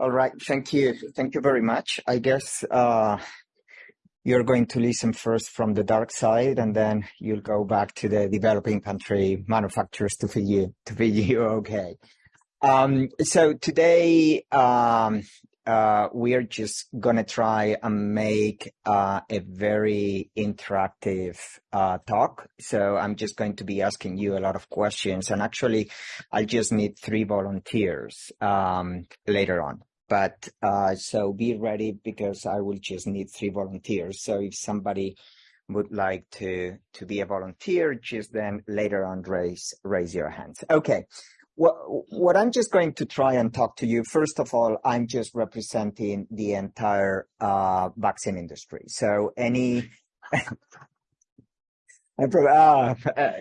All right. Thank you. Thank you very much. I guess uh, you're going to listen first from the dark side, and then you'll go back to the developing country manufacturers to feed you to you okay. Um, so today um, uh, we're just gonna try and make uh, a very interactive uh, talk. So I'm just going to be asking you a lot of questions, and actually, I just need three volunteers um, later on. But uh, so be ready because I will just need three volunteers. So if somebody would like to to be a volunteer, just then later on raise raise your hands. Okay. What, what I'm just going to try and talk to you, first of all, I'm just representing the entire uh, vaccine industry. So any uh,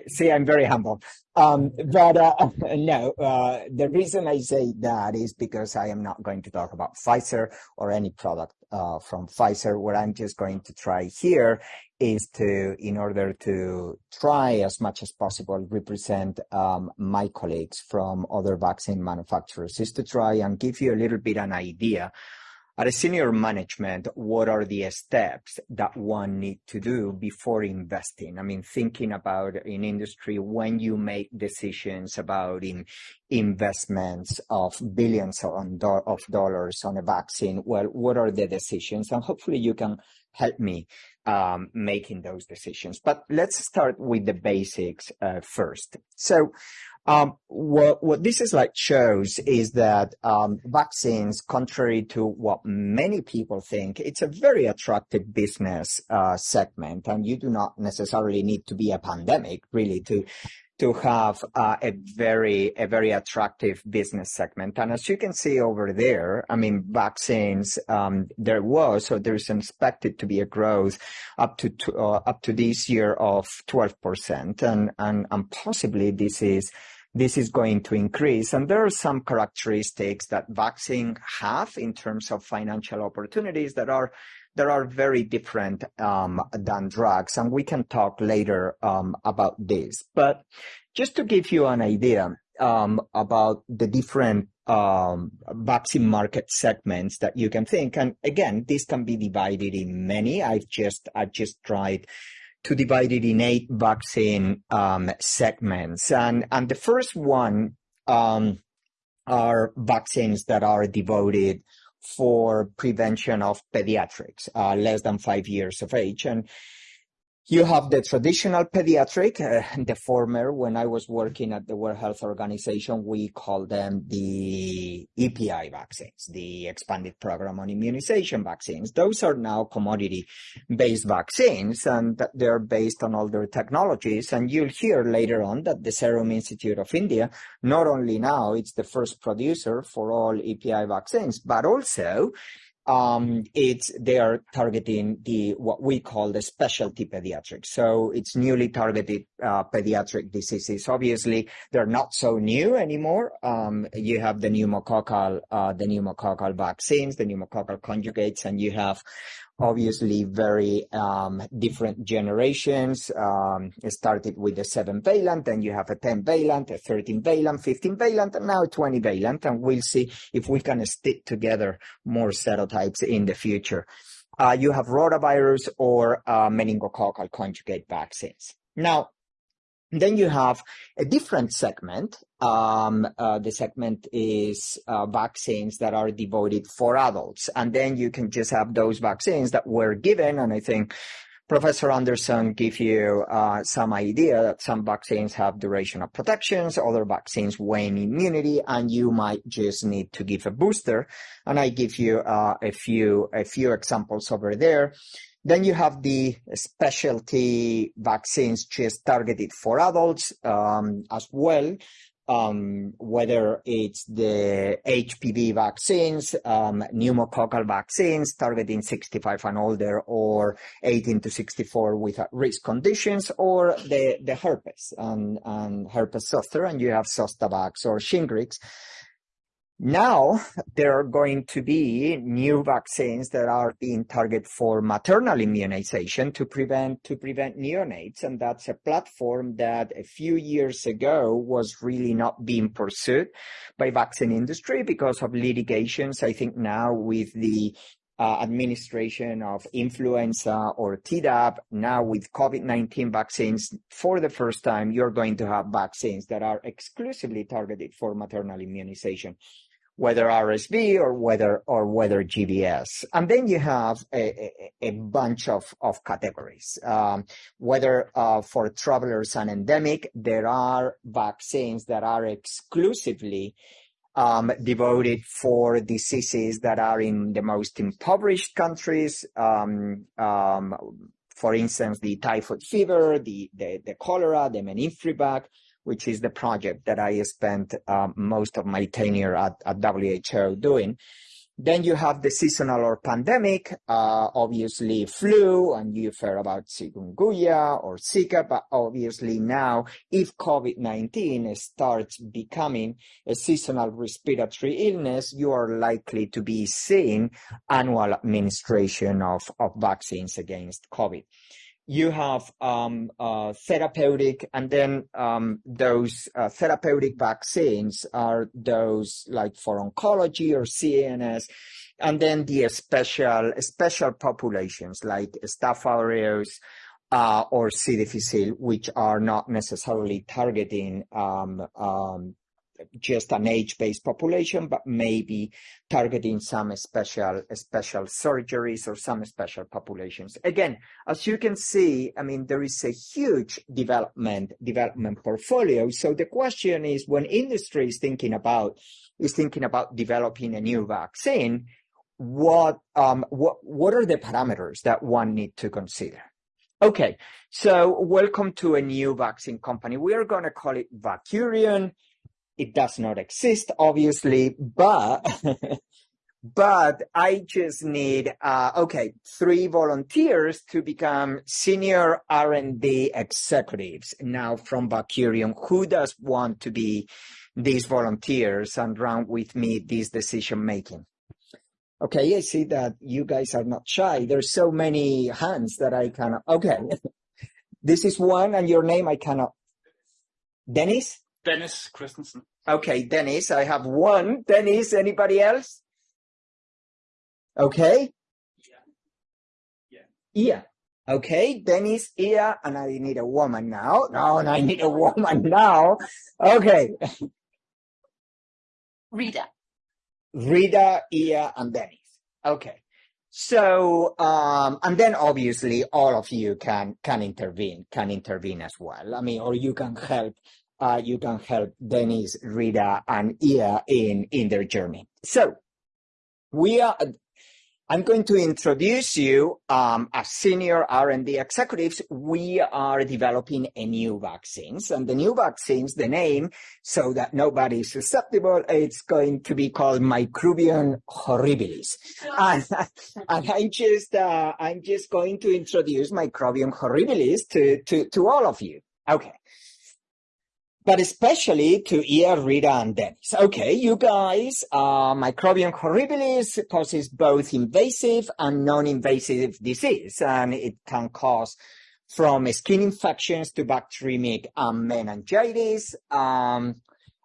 see, I'm very humble. Um, but uh, no, uh, the reason I say that is because I am not going to talk about Pfizer or any product uh, from Pfizer. What I'm just going to try here is to, in order to try as much as possible, represent um, my colleagues from other vaccine manufacturers, is to try and give you a little bit an idea at a senior management, what are the steps that one need to do before investing? I mean, thinking about in industry, when you make decisions about in investments of billions of dollars on a vaccine, well, what are the decisions? And hopefully you can help me um, making those decisions. But let's start with the basics uh, first. So um, what, what this like shows is that um, vaccines, contrary to what many people think, it's a very attractive business uh, segment, and you do not necessarily need to be a pandemic really to to have uh, a very a very attractive business segment. And as you can see over there, I mean, vaccines um, there was or there's expected to be a growth up to uh, up to this year of 12 percent, and and and possibly this is this is going to increase. And there are some characteristics that vaccine have in terms of financial opportunities that are that are very different um, than drugs. And we can talk later um, about this. But just to give you an idea um, about the different um, vaccine market segments that you can think. And again, this can be divided in many. I've just I've just tried to divide it in eight vaccine um, segments. And, and the first one um, are vaccines that are devoted for prevention of pediatrics, uh, less than five years of age. And you have the traditional pediatric, uh, the former, when I was working at the World Health Organization, we call them the EPI vaccines, the expanded program on immunization vaccines. Those are now commodity based vaccines and they're based on older technologies. And you'll hear later on that the Serum Institute of India, not only now it's the first producer for all EPI vaccines, but also um, it's they are targeting the what we call the specialty pediatrics. So it's newly targeted uh, pediatric diseases. Obviously, they're not so new anymore. Um, you have the pneumococcal uh, the pneumococcal vaccines, the pneumococcal conjugates, and you have obviously very um, different generations. Um, started with a 7 valent, then you have a 10 valent, a 13 valent, 15 valent, and now 20 valent. And we'll see if we can stick together more serotypes in the future. Uh, you have rotavirus or uh, meningococcal conjugate vaccines. Now, then you have a different segment. Um, uh, the segment is uh, vaccines that are devoted for adults. And then you can just have those vaccines that were given. And I think Professor Anderson gave you uh, some idea that some vaccines have duration of protections, other vaccines wane immunity, and you might just need to give a booster. And I give you uh, a few a few examples over there. Then you have the specialty vaccines just targeted for adults um, as well. Um, whether it's the HPV vaccines, um, pneumococcal vaccines targeting 65 and older or 18 to 64 with risk conditions, or the, the herpes and, and herpes zoster, and you have Zostavax or Shingrix. Now there are going to be new vaccines that are being targeted for maternal immunization to prevent to prevent neonates, and that's a platform that a few years ago was really not being pursued by vaccine industry because of litigations. I think now with the uh, administration of influenza or Tdap. Now with COVID-19 vaccines, for the first time, you're going to have vaccines that are exclusively targeted for maternal immunization whether RSV or whether or whether GBS. And then you have a, a, a bunch of, of categories. Um, whether uh, for travelers and endemic, there are vaccines that are exclusively um, devoted for diseases that are in the most impoverished countries. Um, um, for instance, the typhoid fever, the, the, the cholera, the meningococcal, which is the project that I spent um, most of my tenure at, at WHO doing. Then you have the seasonal or pandemic, uh, obviously flu, and you've heard about chikungunya or Zika, but obviously now, if COVID-19 starts becoming a seasonal respiratory illness, you are likely to be seeing annual administration of, of vaccines against COVID you have um, uh, therapeutic, and then um, those uh, therapeutic vaccines are those like for oncology or CNS, and then the special special populations like Staph aureus uh, or C. difficile, which are not necessarily targeting um, um just an age-based population, but maybe targeting some special special surgeries or some special populations. Again, as you can see, I mean, there is a huge development development portfolio. So the question is, when industry is thinking about is thinking about developing a new vaccine, what um, what what are the parameters that one need to consider? Okay, so welcome to a new vaccine company. We are going to call it Vacurion it does not exist, obviously, but but I just need uh, okay three volunteers to become senior R&D executives now from Vacurion. Who does want to be these volunteers and run with me this decision making? Okay, I see that you guys are not shy. There's so many hands that I cannot. Okay, this is one, and your name I cannot. Dennis. Dennis Christensen. Okay, Dennis, I have one. Dennis, anybody else? Okay. Yeah. Yeah. Okay, Dennis, Ia, and I need a woman now. No, and I need a woman now. Okay. Rita. Rita, Ia, and Dennis. Okay. So, um, and then obviously all of you can, can intervene, can intervene as well. I mean, or you can help uh, you can help Dennis, Rita, and Ia in, in their journey. So we are, I'm going to introduce you um, as senior R&D executives. We are developing a new vaccines and the new vaccines, the name, so that nobody is susceptible, it's going to be called Microbium horribilis. and, and I'm just, uh, I'm just going to introduce Microbium horribilis to, to, to all of you. Okay but especially to Ia, Rita, and Dennis. Okay, you guys, uh, Microbium horribilis causes both invasive and non-invasive disease, and it can cause from skin infections to bacteremic um, meningitis. Um,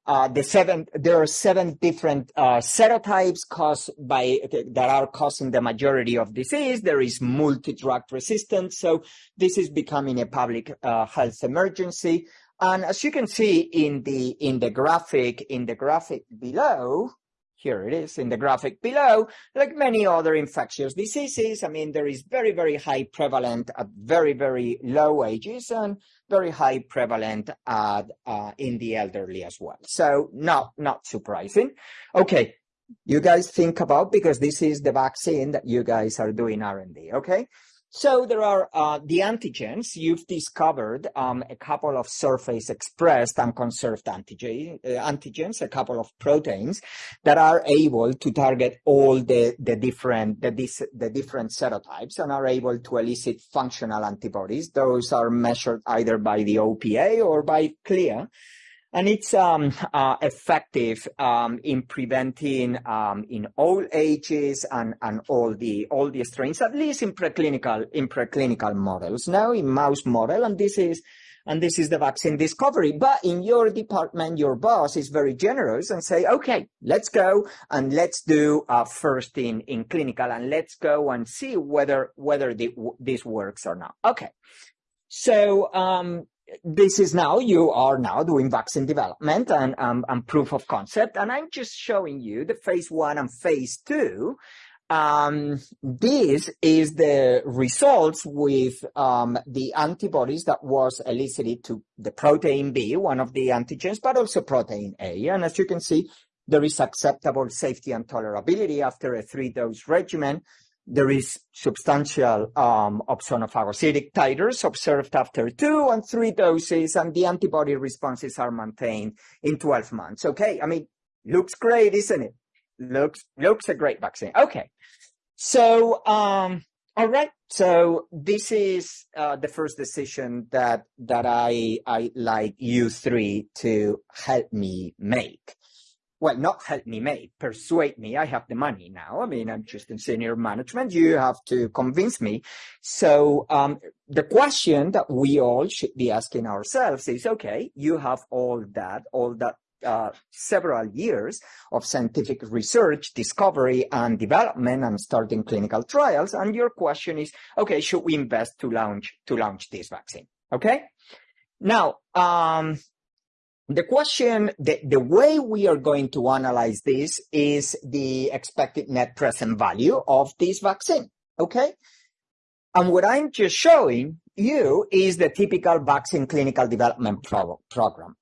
uh, the seven, there are seven different uh, serotypes caused by that are causing the majority of disease. There is multi-drug resistance, so this is becoming a public uh, health emergency. And as you can see in the in the graphic in the graphic below, here it is in the graphic below, like many other infectious diseases, I mean, there is very, very high prevalent at very, very low ages and very high prevalent at, uh, in the elderly as well. So not, not surprising. Okay. You guys think about, because this is the vaccine that you guys are doing R&D, okay? So there are uh, the antigens. You've discovered um, a couple of surface expressed and conserved antigen, uh, antigens, a couple of proteins that are able to target all the, the different the, the different serotypes and are able to elicit functional antibodies. Those are measured either by the OPA or by CLIA. And it's um, uh, effective um, in preventing um, in all ages and, and all the all the strains, at least in preclinical in preclinical models. Now in mouse model, and this is and this is the vaccine discovery. But in your department, your boss is very generous and say, okay, let's go and let's do uh, first in in clinical, and let's go and see whether whether the, this works or not. Okay, so um, this is now you are now doing vaccine development and, um, and proof of concept and i'm just showing you the phase one and phase two. Um, this is the results with um, the antibodies that was elicited to the protein b one of the antigens but also protein a. And as you can see there is acceptable safety and tolerability after a three dose regimen there is substantial um, opsonophagocytic titers observed after two and three doses, and the antibody responses are maintained in 12 months. Okay, I mean, looks great, isn't it? Looks looks a great vaccine. Okay, so um, all right. So this is uh, the first decision that that I I like you three to help me make well, not help me make, persuade me. I have the money now. I mean, I'm just in senior management. You have to convince me. So um, the question that we all should be asking ourselves is, okay, you have all that, all that uh, several years of scientific research, discovery, and development, and starting clinical trials. And your question is, okay, should we invest to launch to launch this vaccine? Okay. Now, um, the question, the, the way we are going to analyze this is the expected net present value of this vaccine, okay? And what I'm just showing you is the typical vaccine clinical development pro program.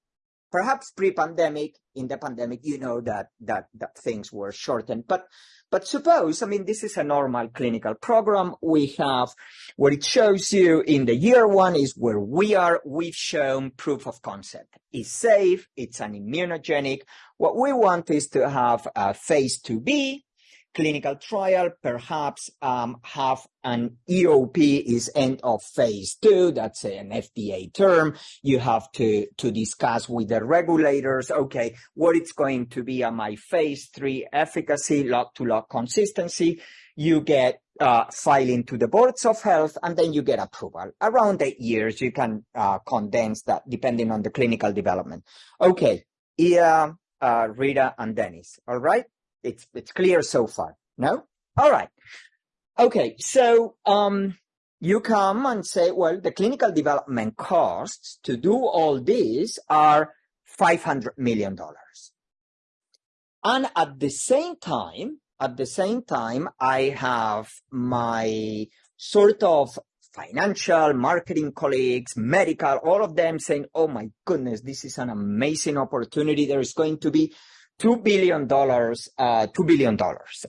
Perhaps pre-pandemic, in the pandemic, you know that, that, that things were shortened, but but suppose, I mean, this is a normal clinical program. We have what it shows you in the year one is where we are. We've shown proof of concept. It's safe. It's an immunogenic. What we want is to have a phase 2B clinical trial, perhaps um, have an EOP is end of phase two. That's an FDA term. You have to, to discuss with the regulators, okay, what it's going to be on my phase three efficacy, lot to lot consistency. You get uh, filing to the boards of health, and then you get approval. Around eight years, you can uh, condense that depending on the clinical development. Okay, Ia, uh, Rita, and Dennis. All right. It's, it's clear so far. No? All right. Okay. So, um, you come and say, well, the clinical development costs to do all this are $500 million. And at the same time, at the same time, I have my sort of financial, marketing colleagues, medical, all of them saying, oh my goodness, this is an amazing opportunity. There is going to be $2 billion, uh, $2 billion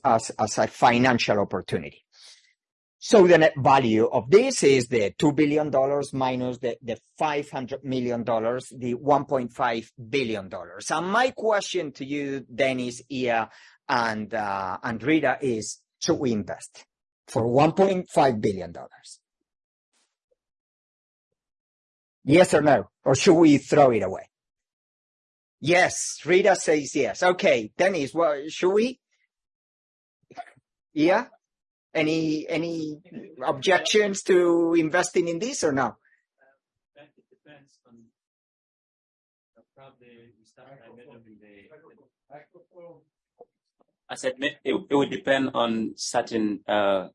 as, as a financial opportunity. So the net value of this is the $2 billion minus the, the $500 million, the $1.5 billion. And my question to you, Dennis, Ia, and, uh, and Rita is, should we invest for $1.5 billion? Yes or no? Or should we throw it away? Yes, Rita says yes. Okay, Dennis, what should we? Yeah? Any any objections to investing in this or no? It depends on probably we start by measuring the. I said it, it would depend on certain uh,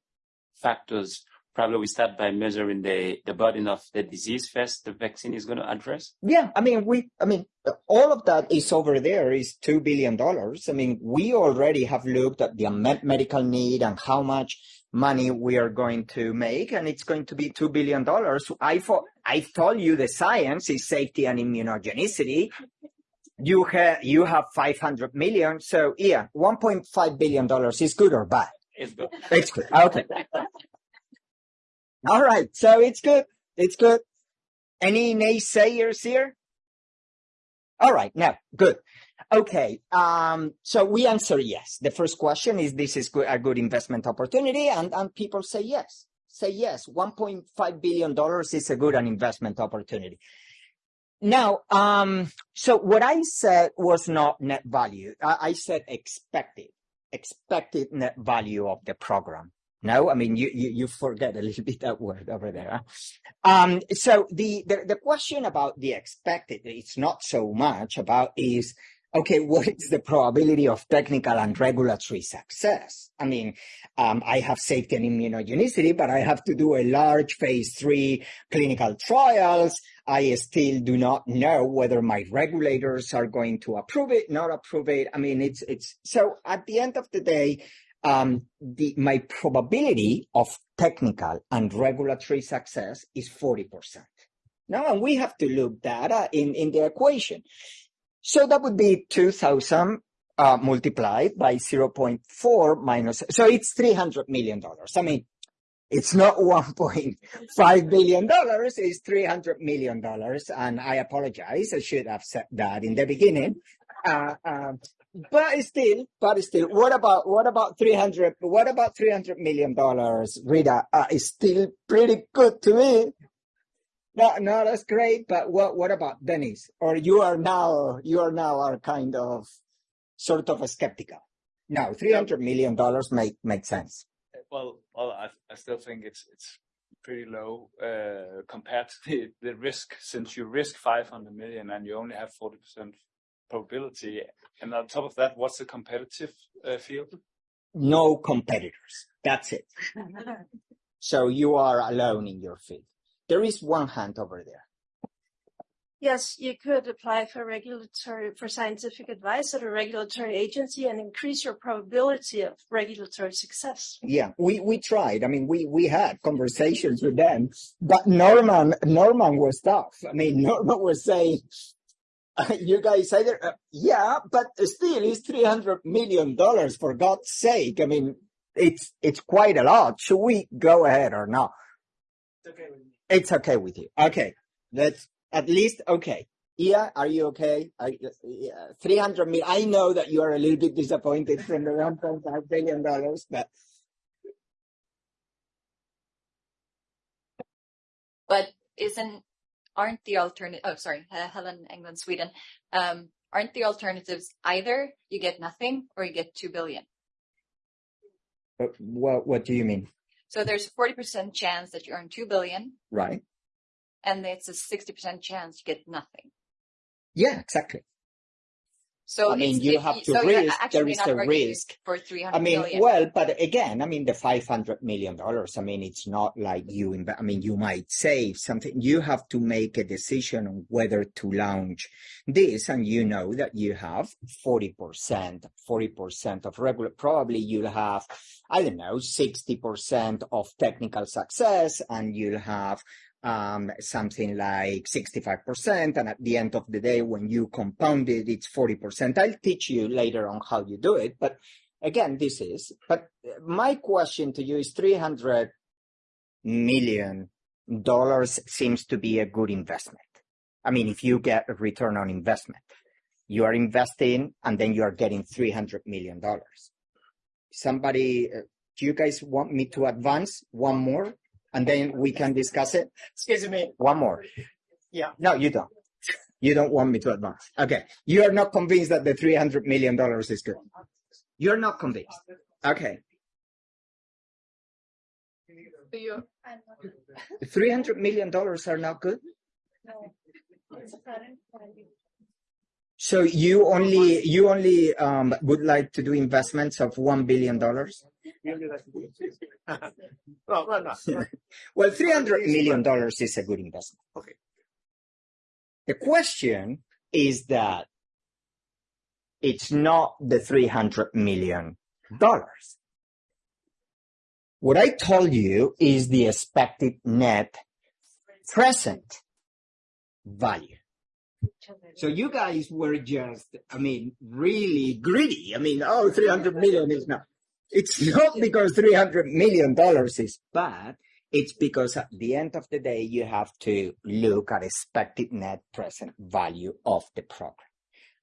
factors probably we start by measuring the, the burden of the disease first the vaccine is going to address? Yeah, I mean, we, I mean, all of that is over there is $2 billion. I mean, we already have looked at the unmet medical need and how much money we are going to make, and it's going to be $2 billion. I thought, I told you the science is safety and immunogenicity. You have, you have 500 million. So yeah, $1.5 billion is good or bad? It's good. It's good. Okay. All right. So it's good. It's good. Any naysayers here? All right. No, good. Okay. Um, so we answer yes. The first question is this is a good investment opportunity. And, and people say yes. Say yes. $1.5 billion is a good an investment opportunity. Now, um, so what I said was not net value. I, I said expected, expected net value of the program. No, I mean, you, you, you forget a little bit that word over there. Um, so the, the, the question about the expected, it's not so much about is, okay, what is the probability of technical and regulatory success? I mean, um, I have safety and immunogenicity, but I have to do a large phase three clinical trials. I still do not know whether my regulators are going to approve it, not approve it. I mean, it's, it's, so at the end of the day, um, the, my probability of technical and regulatory success is 40%. Now, and we have to look that in, in the equation. So that would be 2000 uh, multiplied by 0.4 minus, so it's $300 million. I mean, it's not $1.5 billion, it's $300 million. And I apologize, I should have said that in the beginning. Uh, uh, but still, but still, what about, what about 300, what about $300 million, Rita? Uh, it's still pretty good to me. No, no, that's great. But what, what about Dennis? Or you are now, you are now are kind of sort of a skeptical. No, $300 million make, make sense. Well, well, I, I still think it's, it's pretty low, uh, compared to the, the risk, since you risk 500 million and you only have 40% probability. And on top of that, what's the competitive uh, field? No competitors. That's it. so you are alone in your field. There is one hand over there. Yes, you could apply for regulatory, for scientific advice at a regulatory agency and increase your probability of regulatory success. Yeah, we, we tried. I mean, we, we had conversations with them, but Norman, Norman was tough. I mean, Norman was saying, you guys either, uh, yeah, but still it's $300 million for God's sake. I mean, it's, it's quite a lot. Should we go ahead or not? It's okay with me. It's okay with you. Okay. Let's at least, okay. Ia, are you okay? I, yeah, 300 million. I know that you are a little bit disappointed from the 1.5 billion dollars, but. But isn't, aren't the alternative, oh, sorry, Helen England, Sweden. Um, aren't the alternatives either you get nothing or you get 2 billion? What, what do you mean? So there's a 40% chance that you earn 2 billion. Right. And it's a 60% chance you get nothing. Yeah, exactly. So I mean, you have to so risk, there is a risk. For 300 I mean, million. well, but again, I mean, the five hundred million dollars. I mean, it's not like you. I mean, you might save something. You have to make a decision on whether to launch this, and you know that you have forty percent, forty percent of regular. Probably you'll have, I don't know, sixty percent of technical success, and you'll have um, something like 65%. And at the end of the day, when you compound it, it's 40%. I'll teach you later on how you do it. But again, this is, but my question to you is 300 million dollars seems to be a good investment. I mean, if you get a return on investment, you are investing and then you are getting 300 million dollars. Somebody, uh, do you guys want me to advance one more and then we can discuss it? Excuse me. One more. Yeah. No, you don't. You don't want me to advance. Okay. You are not convinced that the $300 million is good. You're not convinced. Okay. You- $300 million are not good? No. So you only, you only, um, would like to do investments of $1 billion? No, no, no. Well, $300 million is a good investment. Okay. The question is that it's not the $300 million. What I told you is the expected net present value. So you guys were just, I mean, really greedy. I mean, oh, 300 million is not. It's not because 300 million dollars is bad. It's because at the end of the day, you have to look at expected net present value of the program.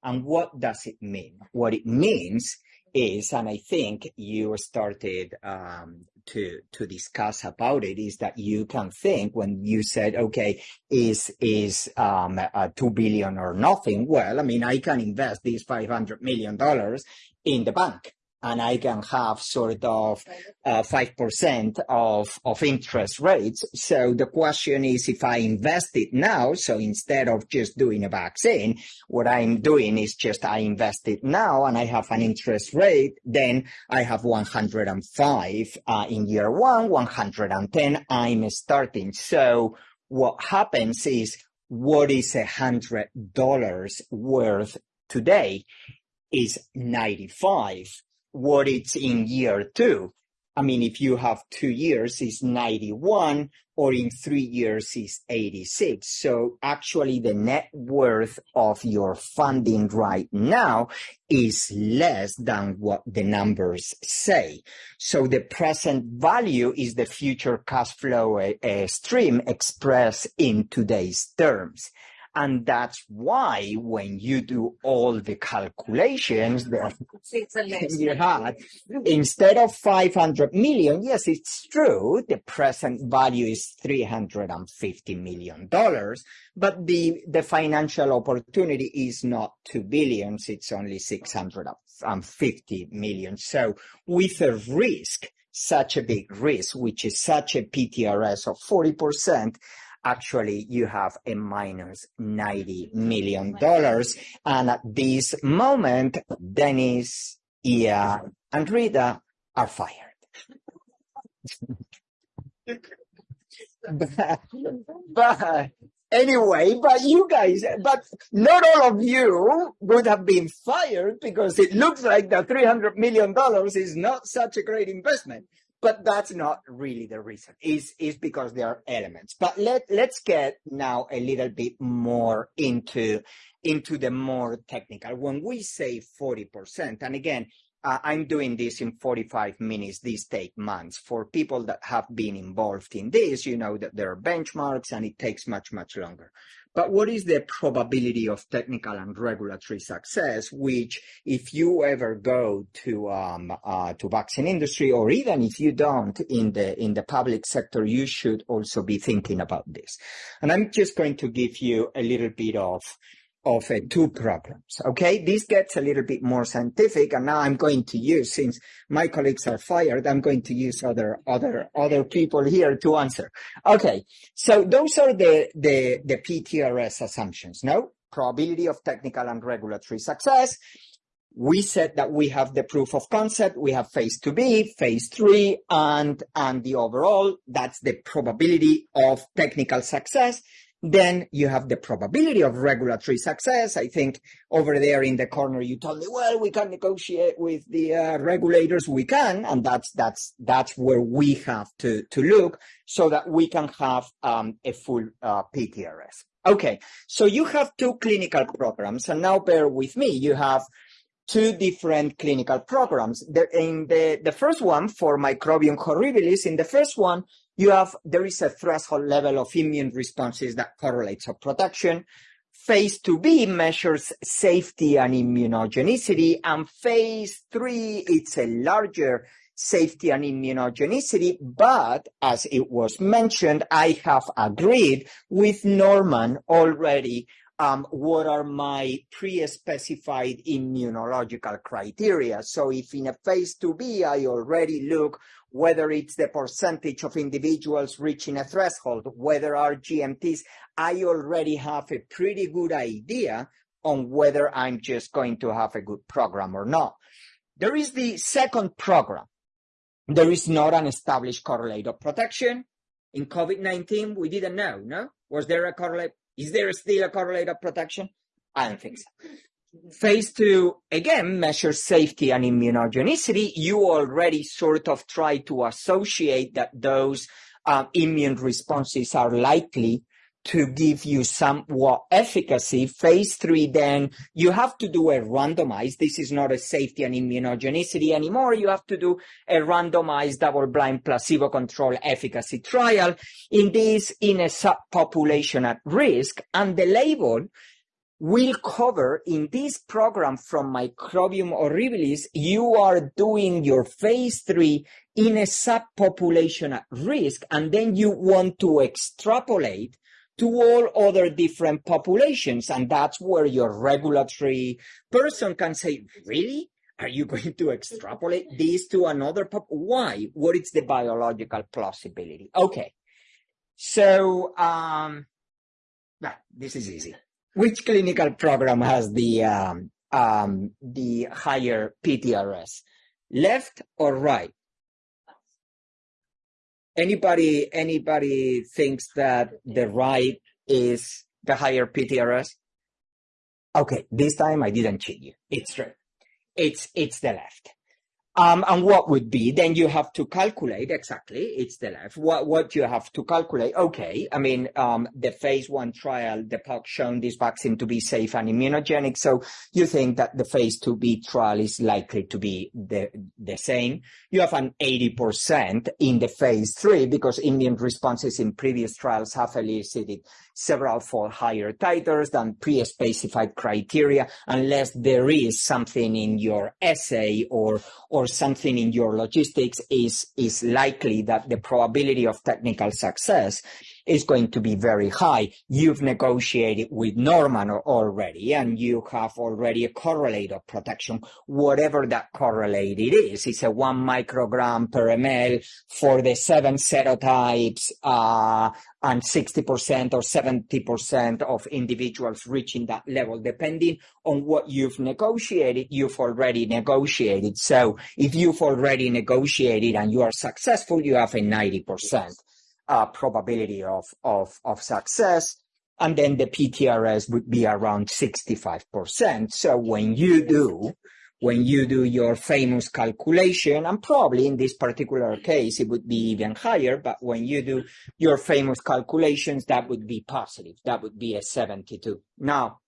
And what does it mean? What it means is, and I think you started um, to to discuss about it is that you can think when you said, okay, is is um, uh, two billion or nothing? Well, I mean, I can invest these five hundred million dollars in the bank, and I can have sort of uh, five percent of of interest rates. So the question is, if I invest it now, so instead of just doing a vaccine, what I'm doing is just I invest it now, and I have an interest rate. Then I have 105 uh, in year one, 110. I'm starting. So what happens is, what is a hundred dollars worth today? Is 95 what it's in year two. I mean, if you have two years, it's 91, or in three years, it's 86. So actually, the net worth of your funding right now is less than what the numbers say. So the present value is the future cash flow uh, stream expressed in today's terms. And that's why when you do all the calculations that you had, instead of 500 million, yes, it's true, the present value is 350 million dollars, but the, the financial opportunity is not 2 billions, it's only 650 million. So with a risk, such a big risk, which is such a PTRS of 40%, actually you have a minus 90 million dollars. And at this moment, Dennis, Ia, and Rita are fired. but, but anyway, but you guys, but not all of you would have been fired because it looks like the $300 million is not such a great investment but that's not really the reason. Is is because there are elements. But let let's get now a little bit more into into the more technical. When we say 40%, and again, uh, I'm doing this in 45 minutes. These take months. For people that have been involved in this, you know that there are benchmarks and it takes much, much longer. But what is the probability of technical and regulatory success? Which, if you ever go to um, uh, to vaccine industry, or even if you don't in the in the public sector, you should also be thinking about this. And I'm just going to give you a little bit of of uh, two problems. Okay, this gets a little bit more scientific, and now I'm going to use, since my colleagues are fired, I'm going to use other other other people here to answer. Okay, so those are the the the PTRS assumptions. No probability of technical and regulatory success. We said that we have the proof of concept, we have phase 2B, phase 3, and, and the overall, that's the probability of technical success. Then you have the probability of regulatory success. I think over there in the corner, you told me, well, we can negotiate with the uh, regulators. We can, and that's that's that's where we have to to look so that we can have um, a full uh, PTRS. Okay, so you have two clinical programs, and now bear with me. You have two different clinical programs. The, in the, the first one for Microbium horribilis, in the first one, you have, there is a threshold level of immune responses that correlates of protection. Phase 2B measures safety and immunogenicity, and phase 3, it's a larger safety and immunogenicity, but as it was mentioned, I have agreed with Norman already um, what are my pre-specified immunological criteria. So if in a phase 2B, I already look whether it's the percentage of individuals reaching a threshold, whether are GMTs, I already have a pretty good idea on whether I'm just going to have a good program or not. There is the second program. There is not an established correlate of protection. In COVID-19, we didn't know, no? Was there a correlate? Is there still a correlate of protection? I don't think so. Phase two, again, measures safety and immunogenicity. You already sort of try to associate that those uh, immune responses are likely to give you somewhat efficacy. Phase three, then you have to do a randomized. This is not a safety and immunogenicity anymore. You have to do a randomized double-blind placebo-controlled efficacy trial in this in a subpopulation at risk. And the label will cover in this program from Microbium horribilis, you are doing your phase three in a subpopulation at risk, and then you want to extrapolate to all other different populations. And that's where your regulatory person can say, really? Are you going to extrapolate this to another pop? Why? What is the biological plausibility? Okay. So, um, nah, this is easy. Which clinical program has the um, um, the higher PTRS? Left or right? Anybody anybody thinks that the right is the higher PTRS? Okay, this time I didn't cheat you. It's true. It's it's the left. Um, and what would be, then you have to calculate exactly, it's the left. What, what you have to calculate, okay, I mean, um, the phase one trial, the POC shown this vaccine to be safe and immunogenic. So you think that the phase 2B trial is likely to be the, the same. You have an 80% in the phase three because immune responses in previous trials have elicited several fold higher titers than pre-specified criteria unless there is something in your assay or or something in your logistics is is likely that the probability of technical success is going to be very high. You've negotiated with Norman already, and you have already a correlate of protection, whatever that correlate it is. It's a one microgram per ml for the seven serotypes, uh, and 60% or 70% of individuals reaching that level, depending on what you've negotiated, you've already negotiated. So if you've already negotiated and you are successful, you have a 90% uh, probability of, of, of success. And then the PTRS would be around 65%. So when you do, when you do your famous calculation, and probably in this particular case, it would be even higher, but when you do your famous calculations, that would be positive. That would be a 72. Now,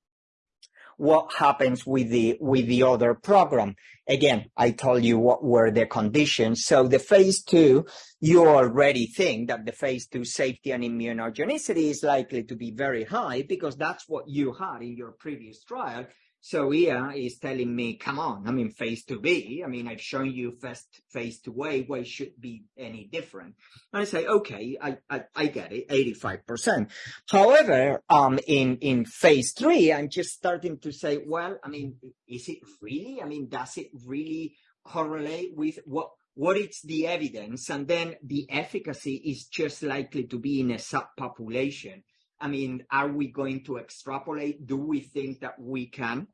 what happens with the with the other program. Again, I told you what were the conditions. So the phase two, you already think that the phase two safety and immunogenicity is likely to be very high because that's what you had in your previous trial. So Ia is telling me, come on, I mean, phase 2B, I mean, I've shown you first phase 2A, why should be any different? And I say, okay, I, I, I get it, 85%. However, um, in, in phase three, I'm just starting to say, well, I mean, is it really? I mean, does it really correlate with what, what is the evidence? And then the efficacy is just likely to be in a subpopulation. I mean, are we going to extrapolate? Do we think that we can?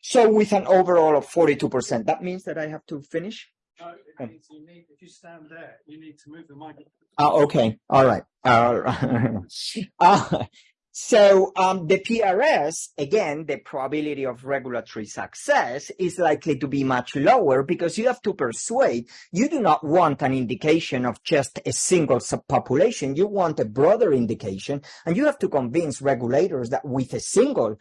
So with an overall of 42%, that means that I have to finish? No, it means you need, if you stand there, you need to move the microphone. Oh, okay. All right. All right. uh, so um, the PRS, again, the probability of regulatory success is likely to be much lower because you have to persuade. You do not want an indication of just a single subpopulation. You want a broader indication, and you have to convince regulators that with a single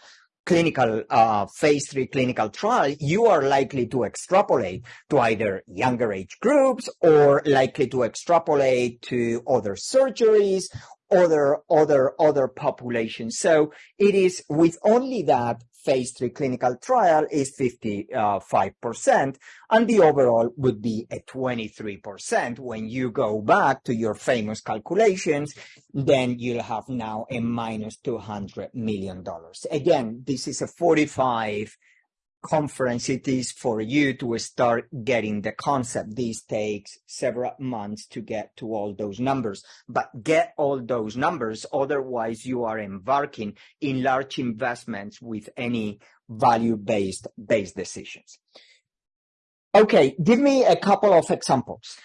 clinical uh, phase three clinical trial, you are likely to extrapolate to either younger age groups or likely to extrapolate to other surgeries other other other populations. So it is with only that phase three clinical trial is 55%, and the overall would be a 23%. When you go back to your famous calculations, then you'll have now a minus $200 million. Again, this is a 45 conference it is for you to start getting the concept. This takes several months to get to all those numbers, but get all those numbers. Otherwise, you are embarking in large investments with any value-based based decisions. Okay, give me a couple of examples.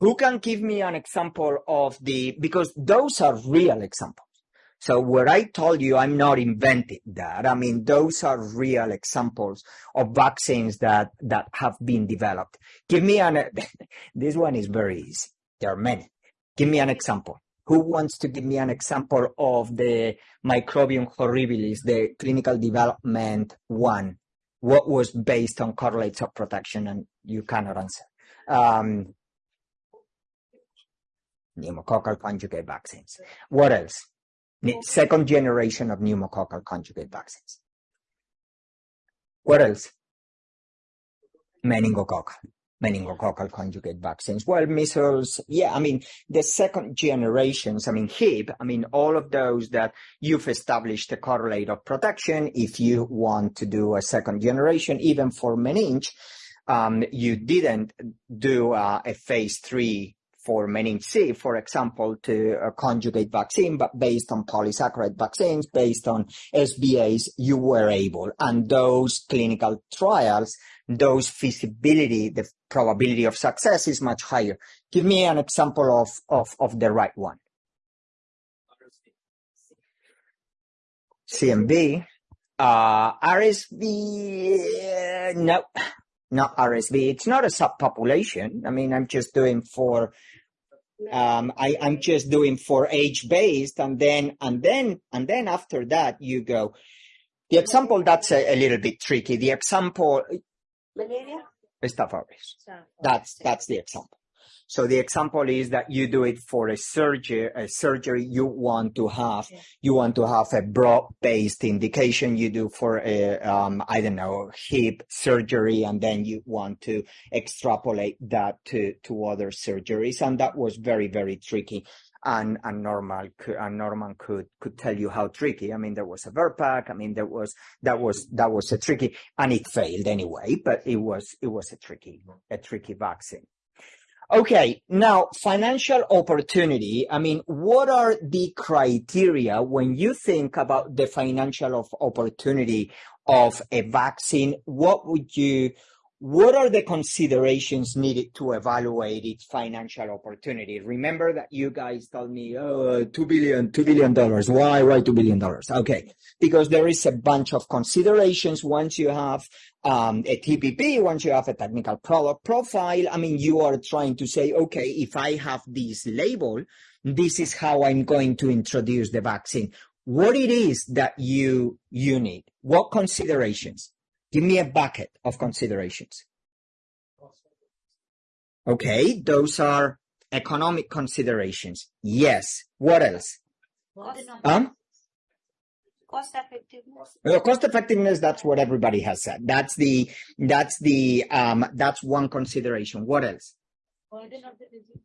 Who can give me an example of the, because those are real examples. So what I told you, I'm not inventing that. I mean, those are real examples of vaccines that, that have been developed. Give me an, this one is very easy. There are many. Give me an example. Who wants to give me an example of the microbium horribilis, the clinical development one? What was based on correlates of protection? And you cannot answer. Um, pneumococcal conjugate vaccines. What else? Second generation of pneumococcal conjugate vaccines. What else? Meningococcal, meningococcal conjugate vaccines. Well, measles, yeah, I mean, the second generations, I mean, HIB, I mean, all of those that you've established a correlate of protection. If you want to do a second generation, even for meninge, um, you didn't do uh, a phase three for meninge C, for example, to a conjugate vaccine, but based on polysaccharide vaccines, based on SBAs, you were able. And those clinical trials, those feasibility, the probability of success is much higher. Give me an example of, of, of the right one. CMV, uh, RSV, uh, no, not RSV. It's not a subpopulation. I mean, I'm just doing for, um, I, I'm just doing for age based and then, and then, and then after that you go. The example that's a, a little bit tricky. The example, Malaria? Staph aureus. That's, that's the example. So the example is that you do it for a surgery, a surgery you want to have, Yeah. you want to have a broad-based indication you do for a, um, I don't know, hip surgery, and then you want to extrapolate that to, to other surgeries. And that was very, very tricky. And, and normal, and Norman could, could tell you how tricky. I mean, there was a Verpac. I mean, there was, that was, that was a tricky, and it failed anyway, but it was, it was a tricky, a tricky vaccine. Okay, now financial opportunity. I mean, what are the criteria when you think about the financial of opportunity of a vaccine? What would you, what are the considerations needed to evaluate its financial opportunity? Remember that you guys told me, oh, two billion, two billion dollars. Why, why two billion dollars? Okay, because there is a bunch of considerations once you have um, a TPP, once you have a technical product profile, I mean, you are trying to say, okay, if I have this label, this is how I'm going to introduce the vaccine. What it is that you, you need? What considerations? Give me a bucket of considerations. Okay, those are economic considerations. Yes. What else? Um, Cost effectiveness. Well, cost effectiveness, that's what everybody has said. That's the, that's the, um, that's one consideration. What else? Burden of the disease.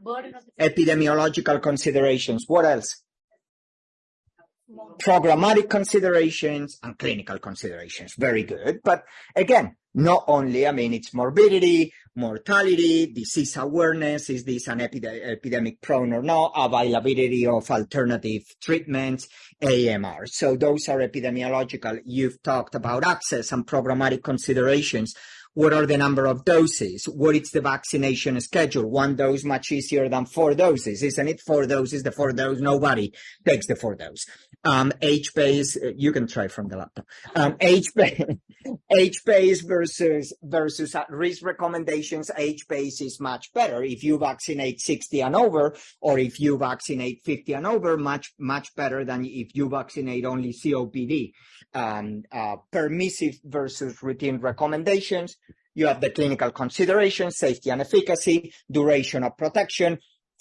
Burden of the. Epidemiological considerations. What else? Programmatic considerations and clinical considerations. Very good. But again, not only, I mean, it's morbidity, mortality, disease awareness. Is this an epide- epidemic prone or not? Availability of alternative treatments, AMR. So those are epidemiological. You've talked about access and programmatic considerations. What are the number of doses? What is the vaccination schedule? One dose much easier than four doses, isn't it? Four doses, the four dose, nobody takes the four dose. Um, H base, uh, you can try from the laptop. Um, H base, versus, versus at risk recommendations. H base is much better. If you vaccinate 60 and over, or if you vaccinate 50 and over, much, much better than if you vaccinate only COPD. Um, uh, permissive versus routine recommendations. You have the clinical considerations, safety and efficacy, duration of protection.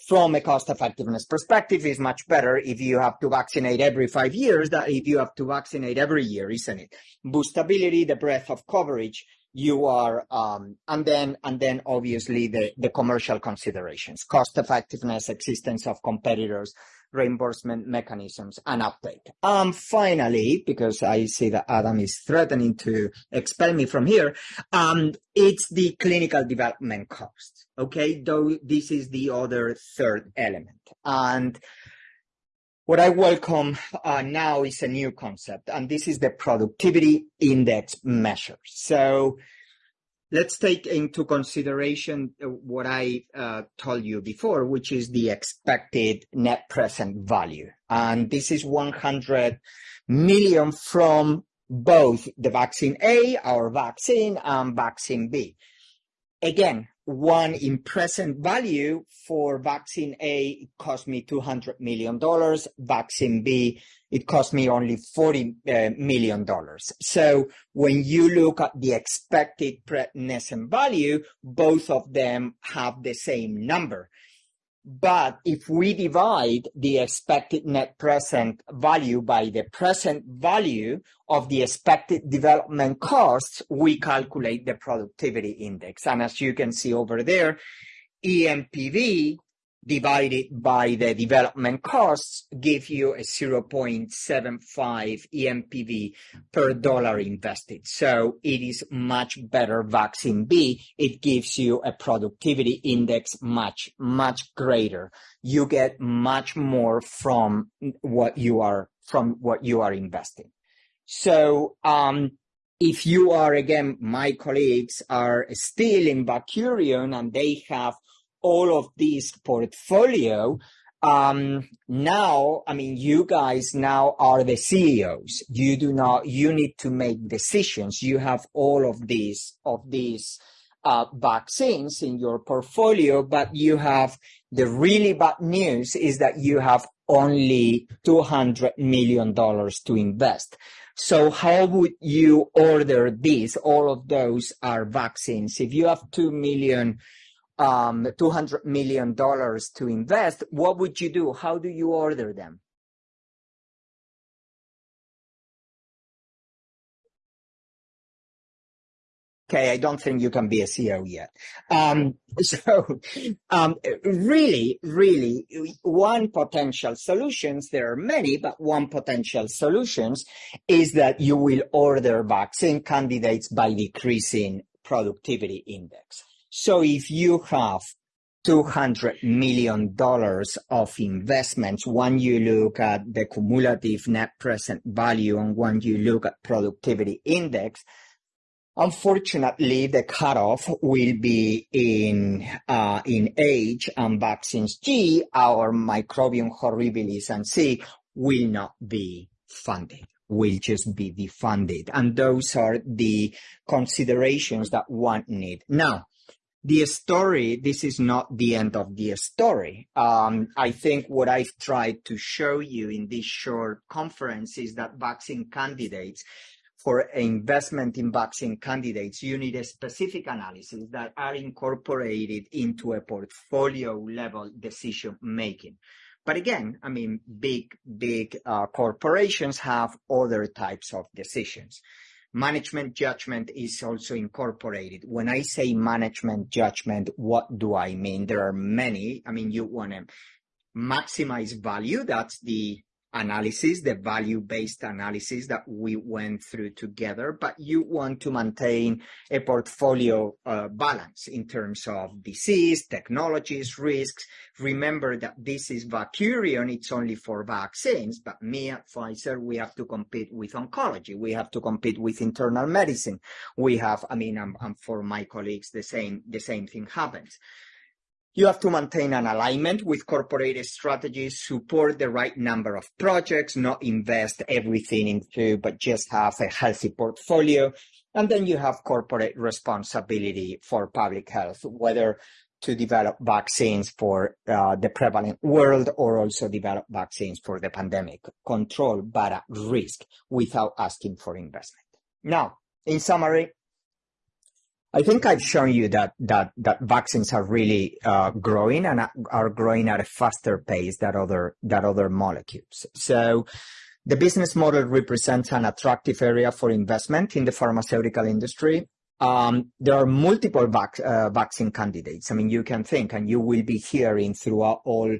From a cost effectiveness perspective, is much better if you have to vaccinate every five years than if you have to vaccinate every year, isn't it? Boostability, the breadth of coverage, you are, um, and then, and then obviously the, the commercial considerations, cost effectiveness, existence of competitors, reimbursement mechanisms and uptake. Um, finally, because I see that Adam is threatening to expel me from here, um, it's the clinical development cost. Okay, though this is the other third element. And what I welcome uh, now is a new concept, and this is the productivity index measure. So let's take into consideration uh, what I uh, told you before, which is the expected net present value. And this is 100 million from both the vaccine A, our vaccine, and vaccine B. Again, one in present value for vaccine A, it cost me $200 million. Vaccine B, it cost me only $40 uh, million. So when you look at the expected present value, both of them have the same number. But if we divide the expected net present value by the present value of the expected development costs, we calculate the productivity index. And as you can see over there, ENPV divided by the development costs give you a 0.75 ENPV per dollar invested. So it is much better vaccine B. It gives you a productivity index much, much greater. You get much more from what you are, from what you are investing. So, um, if you are, again, my colleagues are still in Vacurion and they have all of this portfolio, um, now, I mean, you guys now are the CEOs. You do not, you need to make decisions. You have all of these, of these, uh, vaccines in your portfolio, but you have the really bad news is that you have only $200 million to invest. So how would you order these? All of those are vaccines. If you have 2 million um, $200 million to invest, what would you do? How do you order them? Okay, I don't think you can be a CEO yet. Um, so, um, really, really, one potential solutions, there are many, but one potential solutions is that you will order vaccine candidates by decreasing productivity index. So if you have $200 million of investments, when you look at the cumulative net present value and when you look at productivity index, unfortunately, the cutoff will be in, uh, in H and vaccines G, our Microbium horribilis and C will not be funded will just be defunded. And those are the considerations that one need. Now, the story, this is not the end of the story. Um, I think what I've tried to show you in this short conference is that vaccine candidates, for investment in vaccine candidates, you need a specific analysis that are incorporated into a portfolio level decision making. But again, I mean, big, big uh, corporations have other types of decisions management judgment is also incorporated. When I say management judgment, what do I mean? There are many. I mean, you want to maximize value. That's the analysis, the value-based analysis that we went through together, but you want to maintain a portfolio uh, balance in terms of disease, technologies, risks. Remember that this is Vacurion, it's only for vaccines, but me at Pfizer, we have to compete with oncology. We have to compete with internal medicine. We have, I mean, I'm, I'm for my colleagues, the same, the same thing happens. You have to maintain an alignment with corporate strategies, support the right number of projects, not invest everything into, but just have a healthy portfolio. And then you have corporate responsibility for public health, whether to develop vaccines for uh, the prevalent world or also develop vaccines for the pandemic control, but at risk without asking for investment. Now, in summary, I think I've shown you that that that vaccines are really uh, growing and are growing at a faster pace than other than other molecules. So the business model represents an attractive area for investment in the pharmaceutical industry. Um, there are multiple vac uh, vaccine candidates. I mean, you can think, and you will be hearing throughout all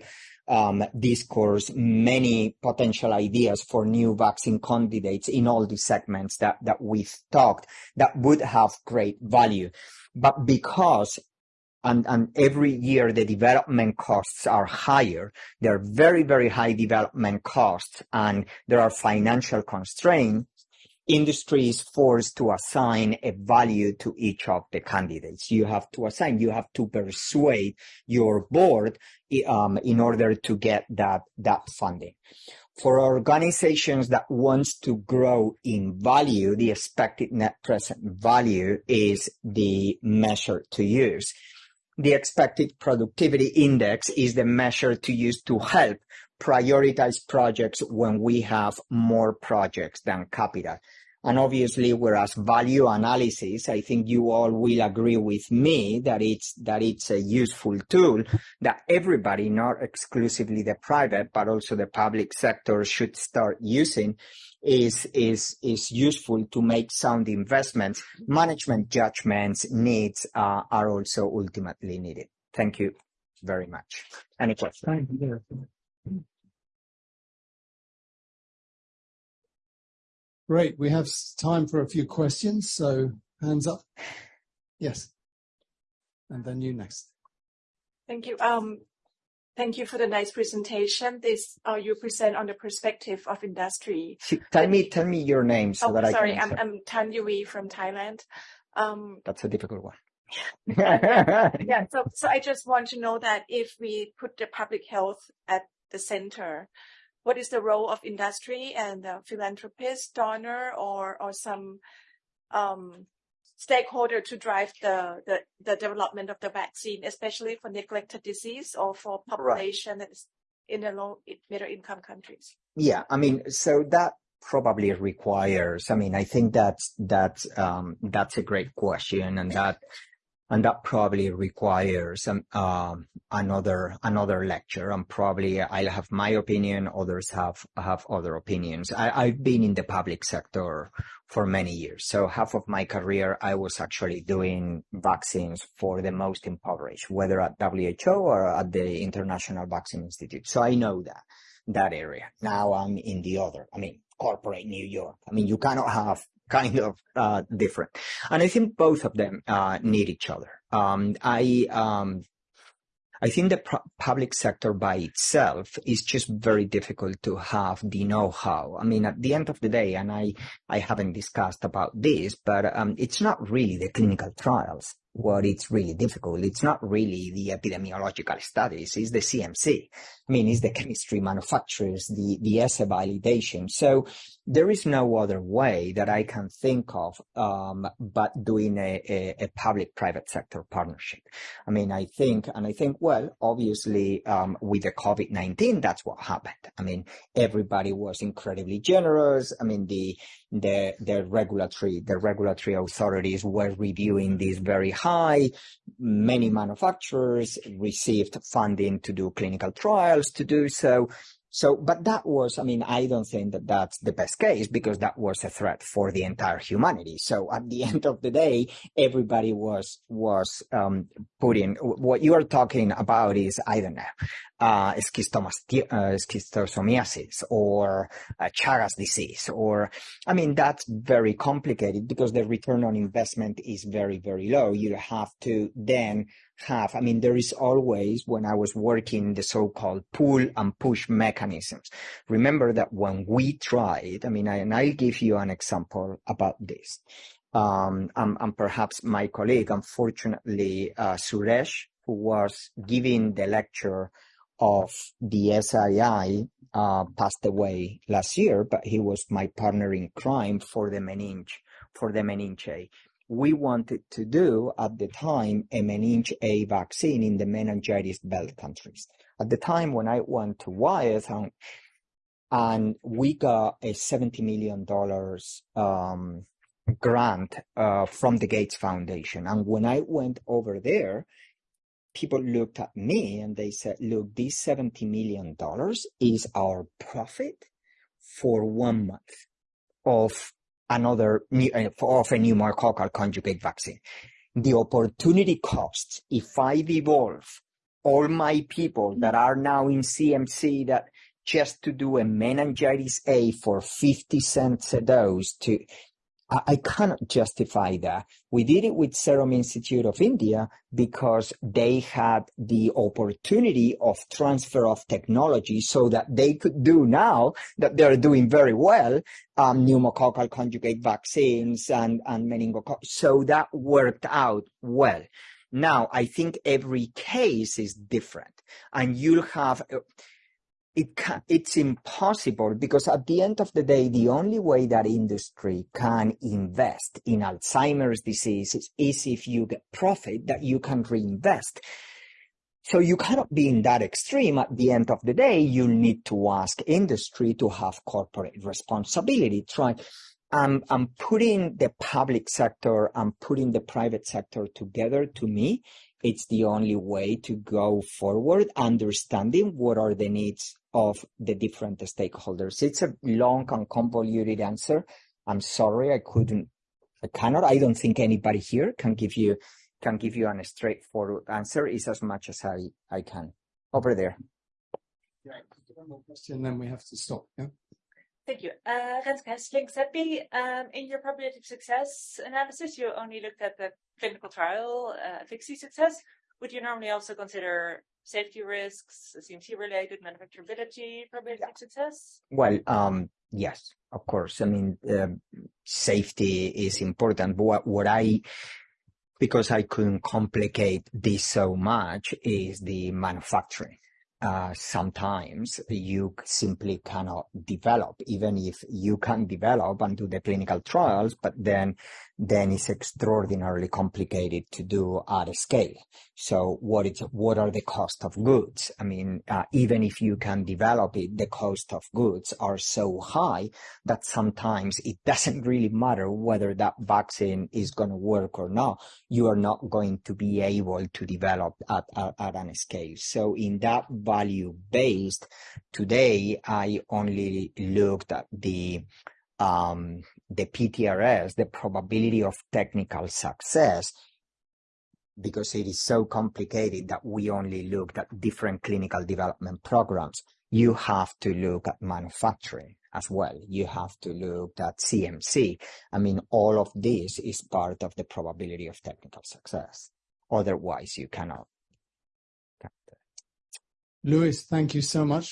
um, discourse many potential ideas for new vaccine candidates in all the segments that, that we've talked that would have great value. But because and, and every year the development costs are higher. They're very, very high development costs and there are financial constraints industry is forced to assign a value to each of the candidates. You have to assign, you have to persuade your board um, in order to get that, that funding. For organizations that wants to grow in value, the expected net present value is the measure to use. The expected productivity index is the measure to use to help prioritize projects when we have more projects than capital. And obviously, whereas value analysis, I think you all will agree with me that it's, that it's a useful tool that everybody, not exclusively the private, but also the public sector should start using is, is, is useful to make sound investments. Management judgments needs uh, are also ultimately needed. Thank you very much. Any questions? Great. We have time for a few questions. So hands up. Yes. And then you next. Thank you. Um, thank you for the nice presentation. This, uh, you present on the perspective of industry. Tell me, tell me your name so Oh, that I sorry, can I'm. I'm Tan Yui from Thailand. Um, That's a difficult one. yeah, so, so I just want to know that if we put the public health at the center, what is the role of industry and the philanthropist, donor, or, or some, um, stakeholder to drive the, the, the development of the vaccine, especially for neglected disease or for population is in the low, middle income countries? Yeah, I mean, so that probably requires, I mean, I think that's, that's, um, that's a great question and that, and that probably requires um, um, another another lecture. And probably I'll have my opinion others have have other opinions. I, I've been in the public sector for many years. So half of my career I was actually doing vaccines for the most impoverished whether at WHO or at the International Vaccine Institute. So I know that that area. Now I'm in the other I mean corporate New York. I mean you cannot have kind of uh, different. And I think both of them uh, need each other. Um, I um, I think the pu- public sector by itself is just very difficult to have the know-how. I mean, at the end of the day, and I I haven't discussed about this, but um, it's not really the clinical trials. What it's really difficult. It's not really the epidemiological studies. It's the CMC. I mean, it's the chemistry manufacturers, the the assay validation. So there is no other way that I can think of um, but doing a, a, a public-private sector partnership. I mean, I think, and I think, well, obviously, um, with the COVID-19, that's what happened. I mean, everybody was incredibly generous. I mean, the, the, the regulatory, the regulatory authorities were reviewing this very high. Many manufacturers received funding to do clinical trials to do so. So, but that was, I mean, I don't think that that's the best case because that was a threat for the entire humanity. So at the end of the day, everybody was, was, um, putting, what you are talking about is, I don't know, uh, uh, schistosomiasis or uh, Chagas disease, or, I mean, that's very complicated because the return on investment is very, very low. You have to then have, I mean, there is always, when I was working, the so-called pull and push mechanisms. Remember that when we tried, I mean, I, and I'll give you an example about this. Um, and, and perhaps my colleague, unfortunately, uh, Suresh, who was giving the lecture of the SII, uh, passed away last year, but he was my partner in crime for the meninge, for the meninge we wanted to do at the time a meninge A vaccine in the meningitis belt countries. At the time when I went to Wyeth and, and we got a $70 million um, grant uh, from the Gates Foundation. And when I went over there, people looked at me and they said, look, this $70 million is our profit for one month of another uh, of a new pneumococcal conjugate vaccine. The opportunity costs, if I evolve all my people mm. that are now in CMC that just to do a meningitis A for 50 cents a dose to, I, cannot justify that. We did it with Serum Institute of India because they had the opportunity of transfer of technology so that they could do now that they're doing very well, um, pneumococcal conjugate vaccines and, and meningococcal. So that worked out well. Now, I think every case is different and you'll have, it can, it's impossible because at the end of the day, the only way that industry can invest in Alzheimer's disease is, is if you get profit that you can reinvest. So you cannot be in that extreme. At the end of the day, you need to ask industry to have corporate responsibility. Try, I'm, I'm putting the public sector, I'm putting the private sector together to me. It's the only way to go forward, understanding what are the needs of the different stakeholders. It's a long and convoluted answer. I'm sorry, I couldn't, I cannot, I don't think anybody here can give you, can give you a straightforward answer. It's as much as I, I can. Over there. Yeah, one more question, then we have to stop. Yeah. Thank you. Uh, Renske Hesseling, CEPI, um, in your probability of success analysis, you only looked at the clinical trial uh, efficacy success. Would you normally also consider safety risks, CMC related manufacturability, probability of success? Well, um, yes, of course. I mean, uh, safety is important. But what, what I, because I couldn't complicate this so much, is the manufacturing. Uh, sometimes you simply cannot develop, even if you can develop and do the clinical trials, but then, then it's extraordinarily complicated to do at a scale. So what is, what are the cost of goods? I mean, uh, even if you can develop it, the cost of goods are so high that sometimes it doesn't really matter whether that vaccine is going to work or not. You are not going to be able to develop at, at, at an scale. So in that value based, today I only looked at the um, the PTRS, the probability of technical success, because it is so complicated that we only looked at different clinical development programs. You have to look at manufacturing as well. You have to look at CMC. I mean, all of this is part of the probability of technical success. Otherwise, you cannot. Luis, thank you so much.